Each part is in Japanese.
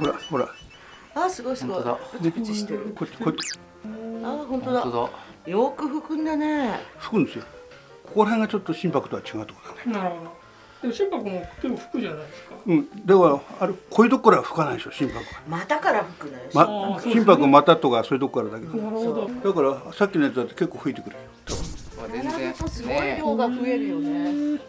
ほらほら。あすごいすごい。本当プチプチしてる。こっちこっちあ本当だ。本当だ。よく拭くんだね。吹くんですよ。ここら辺がちょっと心拍とは違うところだね。なるほど。でも心拍も結構吹くじゃないですか。うん。だからあれこういうとこからは吹かないでしょ心拍は。股から拭くのよ、ま心拍股とかそういうとこからだけど。なるほど。だからさっきのやつだって結構吹いてくるよ。全並べ然すごい量が増えるよね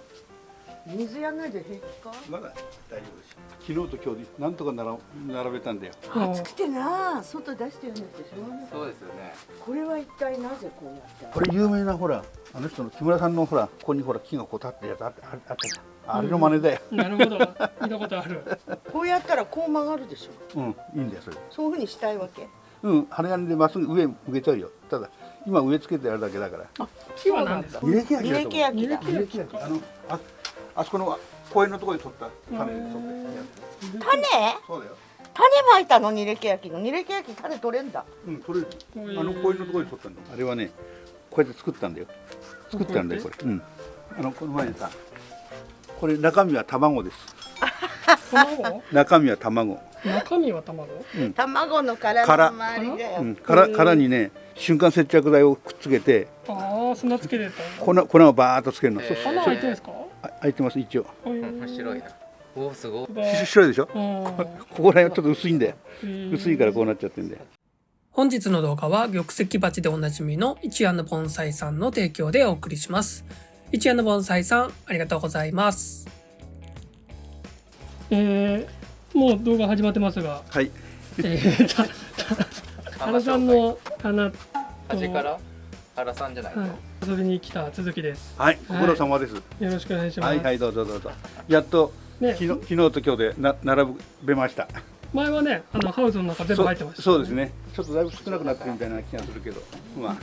水やんないで平気か？まだ大丈夫です昨日と今日でなんとかなら並べたんだよ。あ暑くてな外出してるんでしょそうですよね。これは一体なぜこうやってこれ有名なほらあの人の木村さんのほらここにほら木がこう立ってるやつあったあれの真似だよ。なるほど。見たことある。こうやったらこう曲がるでしょ。うん。いいんだよそれ。そういうふうにしたいわけ？うん。針金でまっすぐ上向けちゃうよ。ただ今植え付けてあるだけだから。木は何ですか二歴焼きだ。と思う二歴焼き焼きあのああそこの公園のところに取った種。で取ったや種？つそうだよ。種まいたの二歴焼きの。二歴焼き種取れんだ。うん取れる。あの公園のところに取ったんだあれはねこうやって作ったんだよ。作ったんだよこれ。うん。あのこの前にさこれ中身は卵です卵？中身は卵。中身は卵？卵の殻殻。の周りだよ、うん。殻殻にね瞬間接着剤をくっつけてああ砂つけてた粉粉をバーっとつけるの、へー。開いてるんですか？あ開いてます一応。面白いな。おおすごい。し白いでしょ？うん。ここら辺はちょっと薄いんだよ。うん薄いからこうなっちゃってんだよ。本日の動画は玉石鉢でおなじみの一夜の盆栽さんの提供でお送りします。一夜の盆栽さん、ありがとうございます。えー、もう動画始まってますが、はい。えー、原さんの花と、端から？原さんじゃないと、はい、遊びに来た続きです。はい。ご苦労様です、よろしくお願いします。はいはいどうぞどうぞ。やっとね。昨日昨日と今日でな並べました。前はね、あのハウスの中全部入ってました、そうそうですね。ちょっとだいぶ少なくなってるみたいな気がするけど。まあ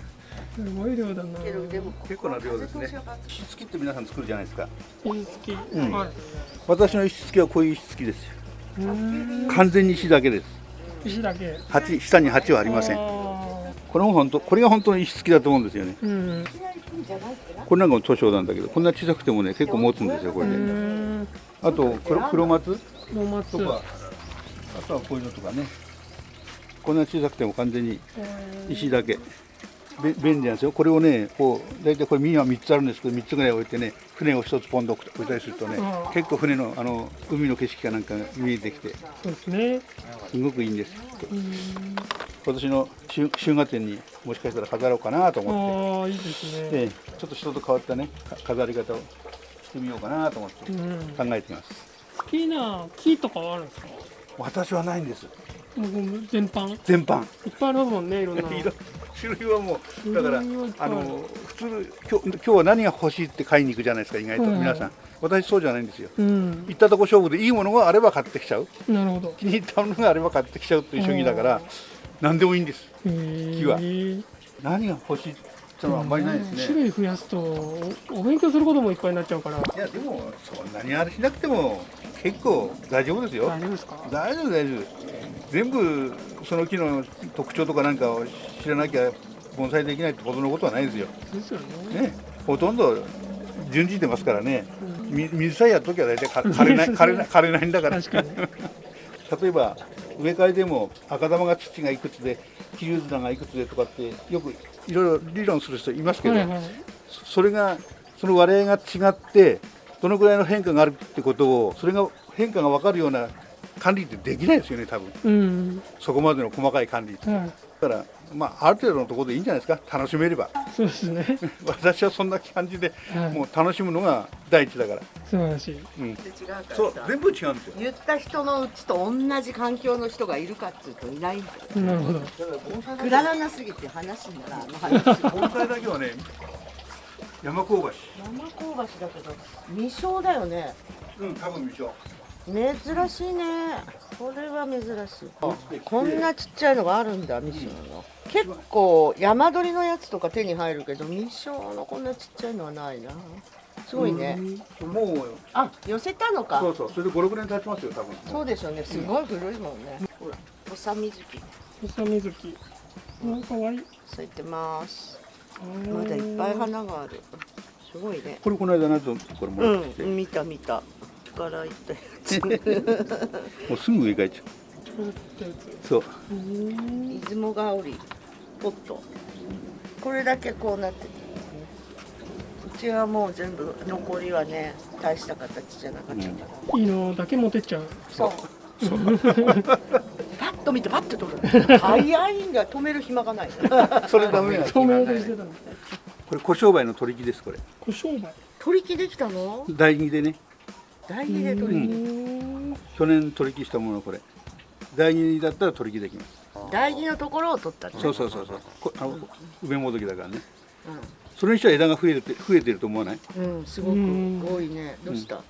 すごい量だな。結構な量ですね。石付きって皆さん作るじゃないですか。石付き。ん。はい。私の石付きはこういう石付きです完全に石だけです。石だけ。鉢下に鉢はありません。あこれも本当これが本当の石付きだと思うんですよね。ーうん。これなんかも塗装なんだけどこんな小さくてもね結構持つんですよこうれで。あと黒黒松？ロマツと。か。あとはこういうのとかね。こんな小さくても完全に石だけ。べ便利なんですよこれをねこう大体これ耳は3つあるんですけど3つぐらい置いてね船を1つポンと置いたりするとねうん結構船のあの海の景色かなんかが見えてきてそうですね。すごくいいんです。今年の春春画展にもしかしたら飾ろうかなと思ああ、いいですって、ね。ええちょっと人と変わったねか飾り方をしてみようかなと思ってうん。考えています好きな木とかはあるんですか？私はないんですもう全般。い全般っぱいありますもんね、いろんな。色種類はもうだからあの普通今日今日は何が欲しいって買いに行くじゃないですか意外と、皆さん。私そうじゃないんですよ。うん。行ったとこ勝負でいいものがあれば買ってきちゃう。なるほど。気に入ったものがあれば買ってきちゃうという主義だから何でもいいんです。木は。何が欲しいってのはあんまりないです種ね類増やすとおお勉強することもいっぱいになっちゃうから。いやでもそんなにあれしなくても結構大丈夫ですよ。大丈夫ですか？大丈夫大丈夫。全部その木の特徴とかなんかを知らなきゃ盆栽できないってことのことはないですよ。ですよね。ね。ほとんど順次出ますからね、み水さえやっときゃ大体か枯れない 枯れない枯れないんだから。確かに 例えば植え替えでも赤玉が土がいくつで切り綱がいくつでとかってよくいろいろ理論する人いますけど、はいはい。そそれがその割合が違ってどのぐらいの変化があるってことをそれが変化が分かるような管理ってできないですよね多分。うん。そこまでの細かい管理って。はいだからまあある程度のところでいいんじゃないですか。楽しめれば。そうですね。私はそんな感じではい。もう楽しむのが第一だから、素晴らしい。うん、違うからそうさ全部違うんですよ。言った人のうちと同じ環境の人がいるかっていうといないんだよ。なるほど。くだらなすぎて話にならんあの話盆栽だけはね山香橋。山香橋だけど未生だよね。うん多分未生珍しいね。これは珍しい。こんなちっちゃいのがあるんだ未生の。結構山鳥のやつとか手に入るけど未生のこんなちっちゃいのはないな。すごいね。もうあ寄せたのか。そうそう。それで56年経ちますよ多分。そうでしょうね。すごい古いもんね。ほらおさみずき。みさみずき。あかわいい。咲いてますまだいっぱい花がある。すごいね。これこの間のやつこれもらってきて、うん見た見た。からいったやつ。もうすぐ植え替えちゃこれってやつ。そう。出雲香りポット。これだけこうなってて。うちはもう全部残りはね大した形じゃなかったから、いいのだけ持ってっちゃう。そう。パッ と見てパッと取る。早いんだよ。止める暇がない。それダメなの透明でしてたのこれ小商売の取り木ですこれ。これ商売？取り木できたの？大木でね。大木で取り木、去年取り木したものこれ。大木だったら取り木できます。大木のところを取ったのそうそうそうそう。こあの上もどきだからね。それにしては枝が増えて増えてると思わない？うん、うん、すごく。多いね。どうした、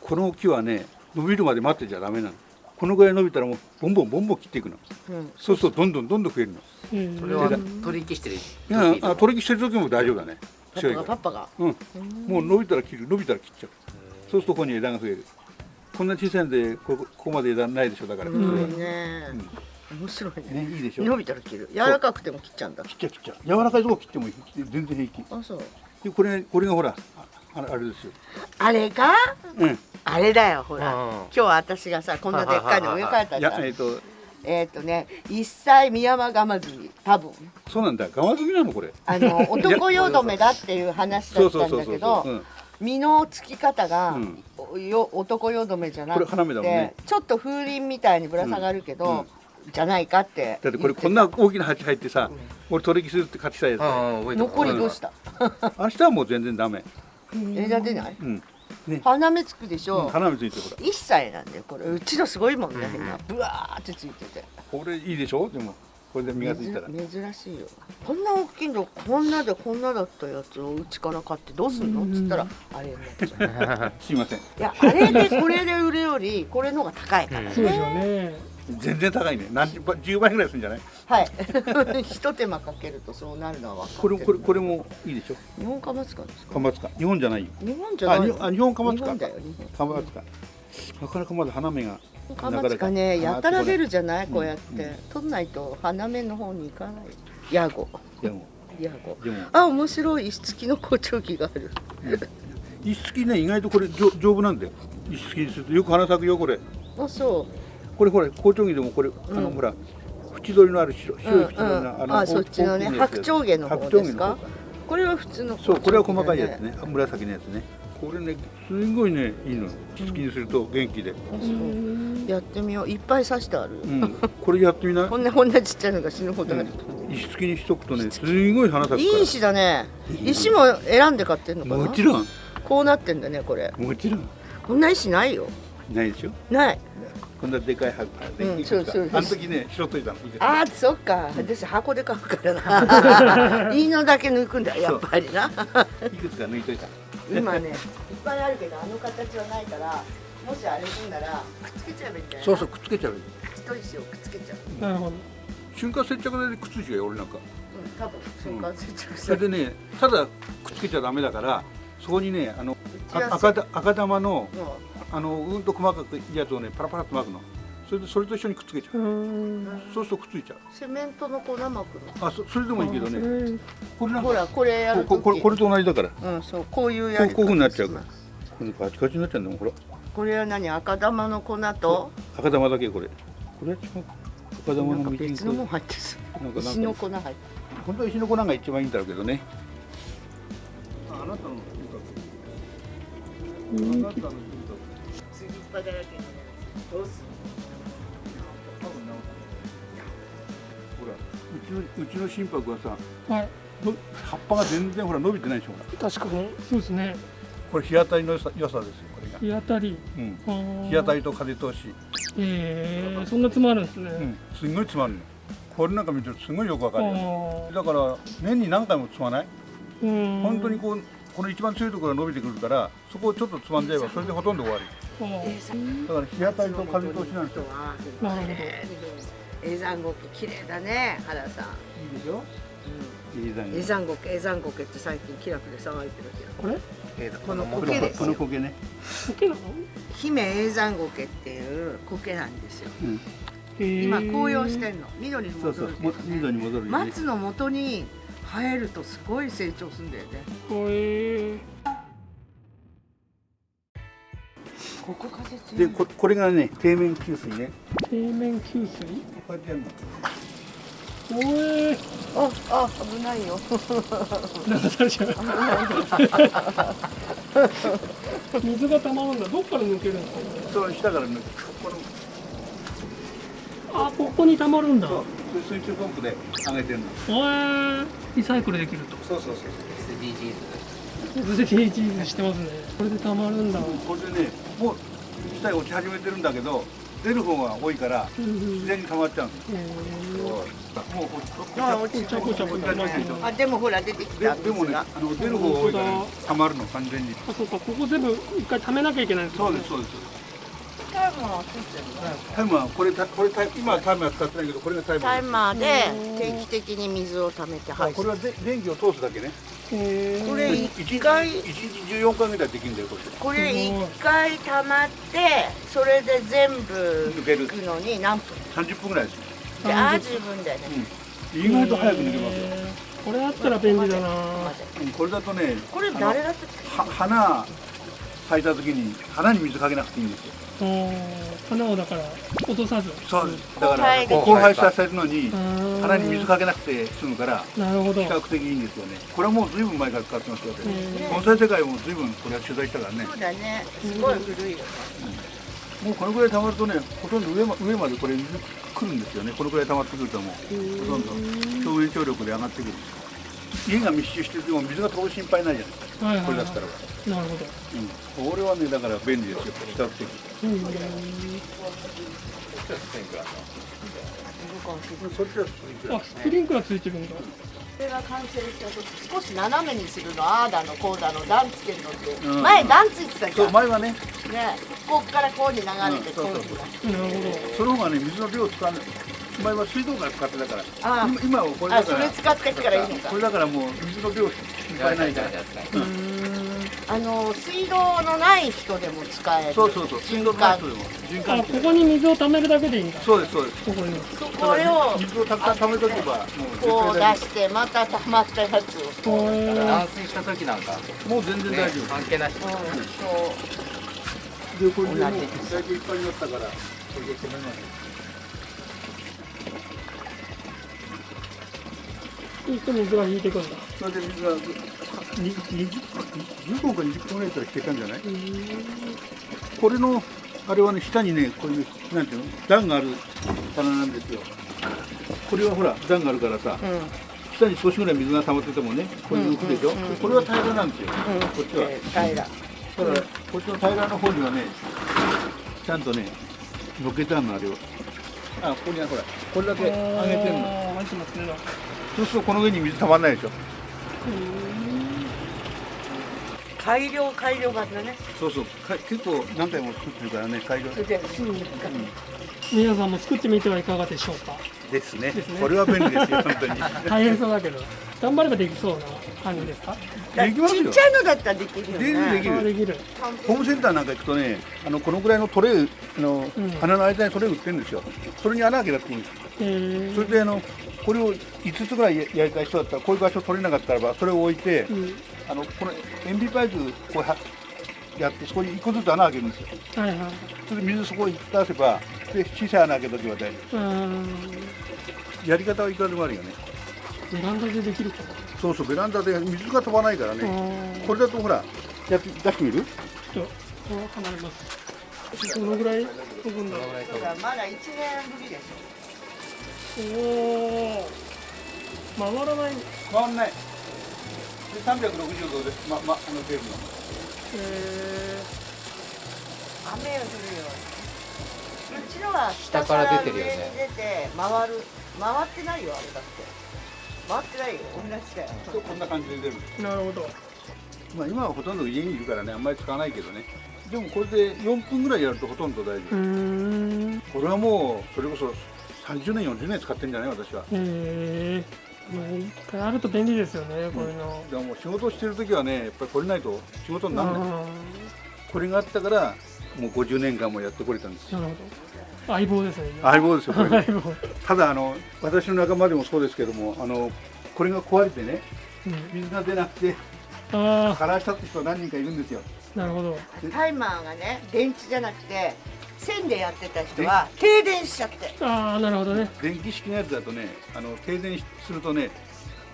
この木はね伸びるまで待ってちゃダメなのこのぐらい伸びたらもうボンボンボンボン切っていくの。うん、そうするとどんどんどんどん増えるの。うん。それは取り引きしてるいやあ取り木してる時も大丈夫だね。パ強いから。パがパパが。うん。もう伸びたら切る伸びたら切っちゃう。そうするとここに枝が増える。こんな小さいんでここここまで枝ないでしょだから。す普通はごいね、面白いね。ねいいでしょ。伸びたら切る。柔らかくても切っちゃうんだ。切っちゃう切っちゃう。柔らかいとこ切ってもいい。全然平気。あそう。でこれこれがほらああれあれですよ。あれかうん。あれだよほら。うん。今日私がさこんなでっかいの植え替えた。いじゃんやえっと。えっ、とね一歳ミヤマガマズミ多分。そうなんだガマズミなのこれ。あの 男よどめだっていう話だそうったんだけどうん。実のつき方が、うん。およ男よどめじゃなくこれ花芽だもんね。てちょっと風鈴みたいにぶら下がるけど、じゃないかってだってこれこんな大きな鉢入ってさ俺取り木するって勝ちたいやつ残りどうした、明日はもう全然ダメ枝出ない？うん。花芽つくでしょ、花芽ついてるほら一歳なんだよこれ。うちのすごいもんね、今。ぶわーってついてて。これいいでしょ？でもこれで実がついたら。珍珍しいよ。こんな大きいのこんなでこんなだったやつをうちから買ってどうすんの？っつったらあれになっちゃう。すいません。いやあれでこれで売るよりこれの方が高いからね、そうでしょうね全然高いね。何十倍10倍ぐらいするんじゃない？はい。ひと手間かけるとそうなるのは分かこれこれこれもいいでしょ？日本カマツカですか？カマツカ日本じゃないよ。日本じゃない？のあ日本カマツカ日本だよ日カマツカなかなかまだ花芽が本カマツカねやたら出るじゃない？うんこうやって、取んないと花芽の方に行かない？ヤゴ。ヤゴ。でも。あ面白い石付きの好調機がある。石付きね意外とこれ丈丈夫なんだよ。石付きにすると。よく花咲くよこれ。あそこれほら包丁木でもこれ、あのほら縁取りのある白う、白い縁取りの、うんうん、のあそっちのね白鳥毛の方白ですか？これは普通のそうこれは細かいやつね。紫のやつね。これねすごいねいいの。石付きにすると元気で。やってみよう。いっぱい刺してある、うん。これやってみな こんなこんなちっちゃいのが死ぬほどある、石付きにしとくとねすごい花咲いい石だね。石も選んで買ってんのかな？もちろん。こうなってんだねこれ。もちろん。こんな石ないよ。ないでしょ？ないこんなでかい箱うんいくつか。あの時ね拾っといたのあーそっか。私箱で買うからな。いいのだけ抜くんだやっぱりな。いくつか抜いといた。今ね。いっぱいあるけどあの形はないからもしあれすんならくっつけちゃえばいいんだよそうそうくっつけちゃう太い石をくっつけちゃう。なるほど。瞬間接着剤でくっついちゃうよ俺なんか。うん多分瞬間接着それでねただくっつけちゃダメだからそこにねあの赤だ赤玉のもあのうんと細かくいいやつをねパラパラっと巻くの。それでそれと一緒にくっつけちゃう。うん。そうするとくっついちゃう。うセメントの粉巻くのあそそれでもいいけどね。ねこれなんからほこれやるこここれこれと同じだから。こうんそうこういうやりうこうこういうふうになっちゃうから。これカチカチになっちゃうんだもんほら。これは何？赤玉の粉と？赤玉だけこれ。これは違う。赤玉のみじん別のもん入ってるなんか石の粉入って本当は石の粉が一番いいんだろうけどね。ああなたのあなたのる次っぱだらけのやつどうすほらうちのうちの心拍はさはい葉っぱが全然ほら伸びてないでしょほら確かにそうですねこれ日当たりの良さ良さですよこれが、日当たりうん、日当たりと風通し、えー、そんな詰まるんですね、うん、すんごい詰まるのこれなんか見てるとすごいよくわかるよだから年に何回も積まないうん本当にこうこの一番強いところが伸びてくるからそこをちょっとつまんじゃえばそれでほとんど終わりだから日当たりと風通しなんですよなるほど。永山ゴケ綺麗だね原さん、いいでしょ永山ゴケ永山ゴケって最近気楽で騒いでるけどこれ？この苔ですよ。この苔ね、苔なの姫永山ゴケっていう苔なんですよ。うん、今紅葉してんの。緑にそうそう。も戻るけど、ね、緑に戻るよね。松の元に生えるとすごい成長するんだよね。へーここ風強い。でここれがね底面給水ね。底面給水？こうやってやるの。おえああ危ないよ。流されちゃう。水が溜まるんだ。どっから抜けるんですかそう下からねこの。あここに溜まるんだ。そう。で水中ポンプで上げてるの。おえリサイクルできると。そうそうそう SDGs SDGs してますね。これで溜まるんだ。これでねもう下に落ち始めてるんだけど出る方が多いから自然に溜まっちゃうんですえー。もうこあ落ちこちゃこちゃこちゃ巻きあでもほら出てきでた。でもねあの出る方が多いからね溜まるの完全に。あそうかここ全部一回溜めなきゃいけない。んですかそうですそうです。タイマーはついてるタイムはこれたこれタイ今はタイムは使ってないけどこれがタイムタイマーで定期的に水を溜めて排水これはで電気を通すだけねこれ一一日回一日14回ぐらいできるんだよこれ。これ一回溜まってそれで全部抜ける。のに何分？30分ぐらいですでああ十分だよね。意外と早く抜けますよ。これあったら便利だな。うんこれだとねこれ誰だっ花咲いた時に花に水かけなくていいんですよ花をだから落とさず。そうだから交配させるのに花花に水かけなくて済むからなるほど。比較的いいんですよね。これはもうずいぶん前から使ってますよ。へー。盆栽世界もずいぶんこれは取材したからね。そうだね。すごい古いよ。ねもうこのぐらい溜まるとねほとんど上ま上までこれ水来るんですよね。このぐらい溜まってくるともうほとんど。表面張力で上がってくる家が密集してても水が飛ぶ心配ないじゃないですか。はいはいはい。これだったら。ば、なるほど。うん、俺はねだから便利ですよ。比較的。うん。ちょっとスプリンクラーそっちはスプリンクラあスプリンクラーついてるんだ。これが完成した時少し斜めにするのああだのこうだの段つけるのって、うん。前段ついてたじそゃうん前はね。ね。ここからこうに流れてうんそうにそうなるほどその方がね水の量使わない前は水道から使ってたから。ああ。今今はこれだから。れ使ってからいいのか。これだからもう水の量心配ないから。あの水道のない人でも使える。そうそうそう。水道のない人でも。循環あここに水を溜めるだけでいいんだ。そうですそうです。ここにそこれを水をたくさん溜めとけばもうこう出してまた溜まったやつを。断水した時なんか、もう全然ね大丈夫、関係なし。うんそう。でこれでもういっぱいになったからこれで止めますそうすると水が引いてくんだ。それで水が15分か20分ぐらいから引けたんじゃないこれのあれはね下にねこれねなんていうの段がある棚なんですよこれはほら段があるからさうん下に少しぐらい水が溜まっててもねこれ浮くでしょ、うんうんうんこれは平らなんですよ、うんこっちはえー平らだからこっちの平らの方にはねちゃんとねのっけてあるのあれをあここにはほらこれだけ上げてんのそうするとこの上に水溜まんないでしょ。改良改良版だね。そうそう。か結構何回も作ってるからね改良。それで皆さんも作ってみてはいかがでしょうか？ですね。ですね。これは便利ですよ 本当に。大変そうだけど。頑張ればできそうな感じですか？できますよ。ちっちゃいのだったらできるよできるできねる。あできる。ホームセンターなんか行くとねあのこのぐらいのトレイあの、うん。花の間にトレイ売ってるんですよ。それに穴開けなくていいんですえー。それであのこれを5つぐらいややりたい人だったらこういう場所取れなかったらばそれを置いて、うん。あのこの塩ビパイプこうはやってそこに一個ずつ穴開けるんですよ。はいはい。それで水そこに出せばで小さい穴開けとけば大丈夫。やり方はいくらでもあるよね。ベランダでできるか。そうそうベランダで水が飛ばないからな、ねこれだとほらやって出してみる？ちょっとこう離れます。どのぐらい飛ぶんだろう。まだ1年ぶりでしおお回らない。回んない。で360度で、まま、あの出るの。えょ雨が降るよ。うちのは下下かからら出てるよね。出て回る回ってないよあれだって。回ってないよ同じだよ。とこんな感じで出る。ー、なるほど。まあ今はほとんど家にいるからねあんまり使わないけどね。でもこれで4分ぐらいやるとほとんど大丈夫。これはもうそれこそ30年40年使ってんじゃない私は。えー、まあ一回あると便利ですよねこういうの、でももう仕事してる時はねやっぱりこれないと仕事にならない。あこれがあったからもう50年間もやってこれたんです。よーなるほど。相棒ですね相棒ですよこれ。相棒、ただあの私の仲間でもそうですけどもあのこれが壊れてねうん、水が出なくてあ枯らしたって人何人かいるんですよ。なるほど。タイマーがね電池じゃなくて線でやってた人は停電しちゃって。ああなるほどね。電気式のやつだとねあの停電するとね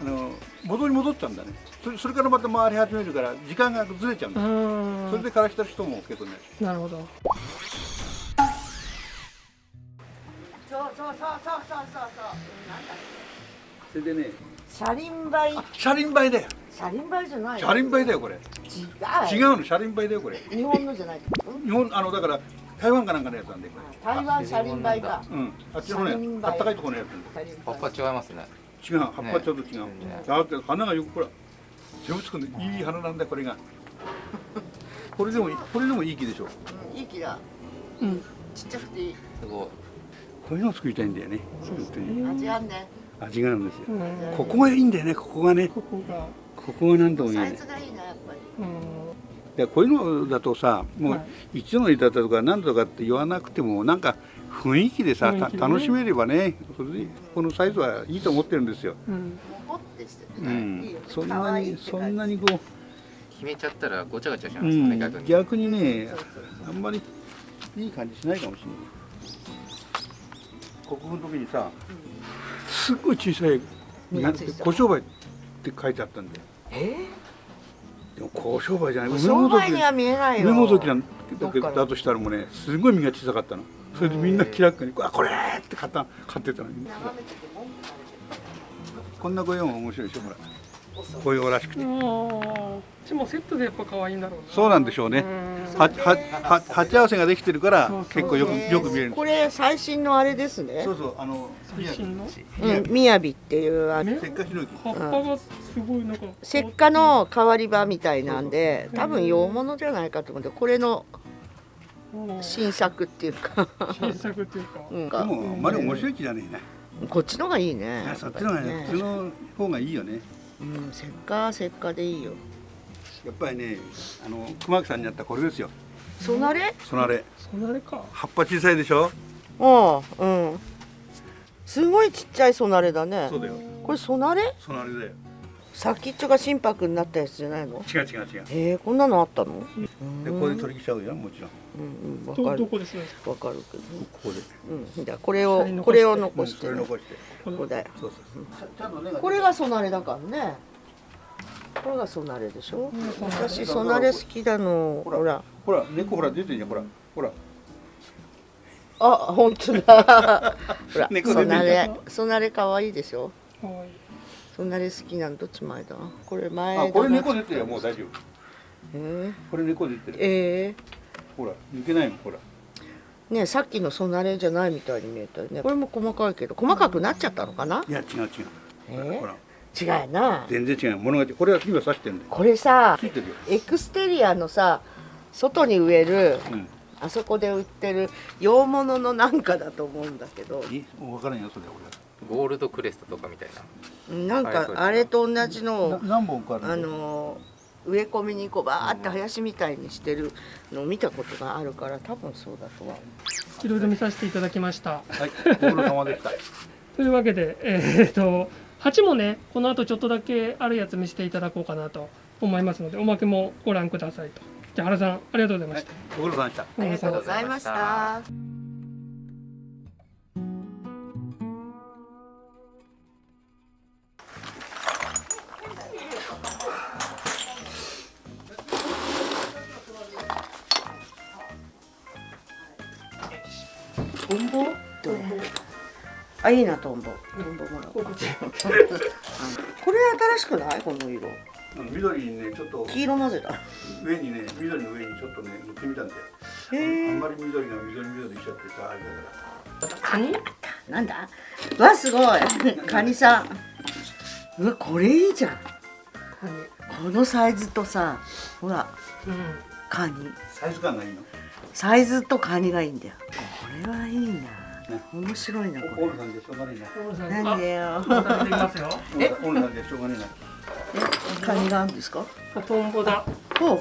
あの戻り戻っちゃうんだね。それそれからまた回り始めるから時間がずれちゃうんだ。うー。んそれで枯らした人も結構ね。なるほど。そうそうそうそうそうそう。そうなんだそれでね。車輪梅車輪梅だよ。車輪梅じゃない。車輪梅だよこれ。違う。違うの車輪梅だよこれ。日本のじゃない日本あのだから台湾かなんかのやつなんでこ台湾車輪梅か。れうん。あっちのねあったかいところのやつ葉っぱ違いますね。違う葉っぱちょっと違う、ねだって花がよくほら手をつくんでいい花なんだよこれが。これでもいいこれでもいい木でしょ。うんいい木だ。うん。ちっちゃくていい。すごい。こういうのを作りたいんだよね。本当に。味あんね。味があるんですよ。うん。ここがいいんだよねここがね。ここが。ここが何とも言えない。サイズがいいなやっぱり。うんいやこういうのだとさもうはい。一度の板とか何とかって言わなくてもなんか雰囲気でさね。た楽しめればねそれでこのサイズはいいと思ってるんですよ、うん。モコってしててうねいいんよ。ね、そん可なにそんなにこ決めちゃったらごちゃごちゃしう、ますよね、うん。逆にね。あんまりいい感じしないかもしれない。国語の時にさすっごい小さい小商売って書いてあったんだよ。えでも小商売じゃない。ー、商売には見えないよ。梅もどきなんだとしたらもうねすごい実が小さかったの。それでみんな気楽に「あこれ!」って買った買ってたのに。こんなご用も面白いでしょほら紅葉らしくて。ちもセットでやっぱ可愛いん。だろうなそうなんでしょうね。うん。ははは鉢合わせができてるからそうそう。結構よくよく見えるこれ最新のあれですね。そうそうあの最新の？うん、みやびっていうあのねせっかちの木葉っぱがすごいなんか。石化の代わり場みたいなんで多分洋物じゃないかと思ってこれのうん新作っていうか、新作っていうか。うん、でもあんまり面白い木じゃねえな。こっちのがいいね。いやそっちの方がねこっちの方がいいよねうん、石化石化でいいよ。やっぱりねあの熊木さんにあったこれですよ。そなれ？そなれ。そんなれか。葉っぱ小さいでしょ？うんうん。すごいちっちゃいそなれだね。そうだよ。これそなれ？そなれだよ。先っちょが心拍になったやつじゃないの？違う違う違う。へえこんなのあったの？でここで取り来ちゃうよもちろんうんうんかる。どこです？ねわかるけど。ここで。うん。じゃあこれをこれをうん残して。ねそれ残して。この。ここだよそうそう。そうちゃんと根がこれがそなれだからね。これがそなれでしょ？う私そなれ好きだの。ほら。ほら。猫ほら出てるじゃんほら。ほら。あ本当だ。ほら猫出てるそなれそなれ可愛いでしょ？可愛い。そなれ好きなのどっち前だ？これ前これ猫出てるよ。もう大丈夫。えこれ猫出てー、る。えほら抜けないもんほら。ー、ねさっきのそなれじゃないみたいに見えたよね。これも細かいけど細かくなっちゃったのかな？いや違う違う。え？ーほら。違うな。全然違う。物がこれは今刺してるんだよ。これさついてるよ。エクステリアのさ外に植えるうん。あそこで売ってる洋物のなんかだと思うんだけど。いい？もう分からんよそれ俺ゴールドクレストとかみたいな。なんかあれと同じのを何本かあるあの植え込みにこうバーって林みたいにしてるのを見たことがあるから多分そうだとは思いろいろ見させていただきました。はいご苦労様でした。というわけでえー、と鉢もねこの後ちょっとだけあるやつ見せていただこうかなと思いますのでおまけもご覧くださいと。じゃあ原さんありがとうございました、ご苦労様でした。うありがとうございましたあいいなトンボトンボもらおうこれ新しくない？この色。緑にねちょっと黄色なぜだ上にね緑の上にちょっとね塗ってみたんだよ。あんまり緑が緑緑しちゃってさあれだから。カニ？なんだ？わすごい。カニさん。うわこれいいじゃん。このサイズとさほら。うん。カニ。サイズ感がいいの？サイズとカニがいいんだよ。これはいいな、ね面白いなこオールさんでしょうがねえな。れなんでよまた出てきますよ。オールさんでしょうがねえカニがあるんですか？トンボだ。おう。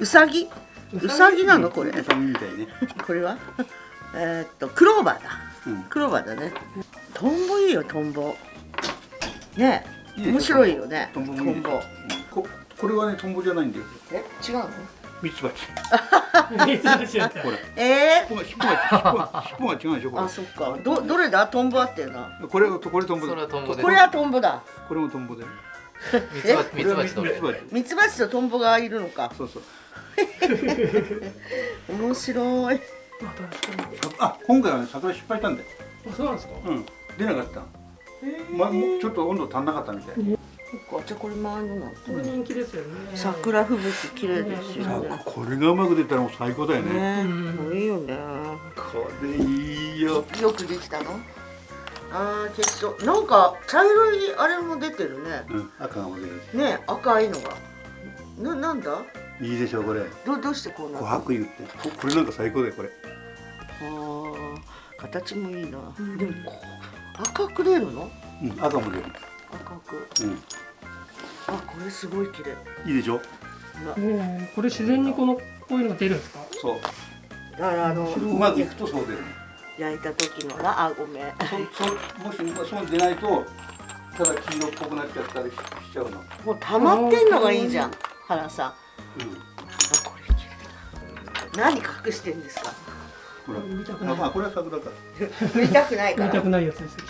うさぎうさぎなのこれ？えなウサギみたいね。これは？えーっとクローバーだ。うん。クローバーだね。トンボいいよトンボ。ね面白いよねトンボもいいでしょ。うん。ここれはねトンボじゃないんだよ。え違うの？ミツバチ。ミツバチやった。これ。え尻尾が尻尾が尻尾が尻尾が違うんでしょこー、あそっか。どどれだ？トンボあってるな。れこれこれトンボそれはトンボで。これはトンボだ。これもトンボで。ミツバチミツバチとミツバチ。ミツバチとトンボがいるのか。そうそう。面白い。あ今回はね桜失敗したんだよ。あそうなんですか？うん。出なかったまもうちょっと温度足んなかったみたいそっかじゃあこれ周りの。なんこれ人気ですよね。桜吹雪綺麗ですよさねあこれがうまく出たらもう最高だよね。ねいいよね。これいいよ。よくできたの？あー結構。なんか茶色いあれも出てるね。うん赤がも出る。ね赤いのが。ななんだ？いいでしょこれ。どどうしてこうな琥珀油って。ここれなんか最高だよこれ。あー形もいいな、でもこう赤く出るの？うん赤も出る。赤く。うんあこれすごい綺麗。いいでしょ？ねこれ自然にこのこういうのが出るんですか？そう。だからあのうまくいくとそう出る焼いた時のなあごめん。そそもしまあそう出ないとただ黄色っぽくなっちゃったりししちゃうの。もう溜まってんのがいいじゃん原さん。あうん。これ綺麗だ何隠してんですか？ほら見たくない。あまあこれは桜か。見たくないから。見たくないやつですよ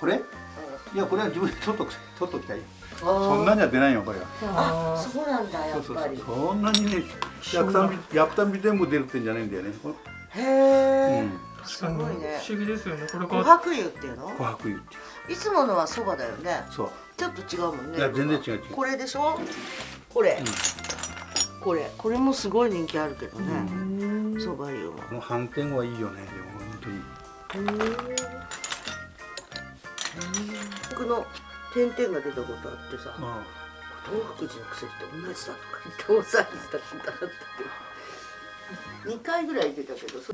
これ？いやこれは自分で取っとく取っときたいそそんなには出ないよこれは。ああそうなんだやそうそうそう。っぱりそんなにね焼くたんび焼くたんび全部出るってんじゃないんだよね。へえ、うん。すごいね不思議ですよね。これ琥が珀油っていうの？琥珀油っていつものはそばだよね。そう。ちょっと違うもんね。いや全然違う違う。これでしょ？これ、これ。これもすごい人気あるけどね。そば油は。この斑点はいいよねでも本当に。僕の点々が出たことあってさあ東福寺の薬と同じだとか言って大騒ぎしたことあったけど2回ぐらい出たけどそ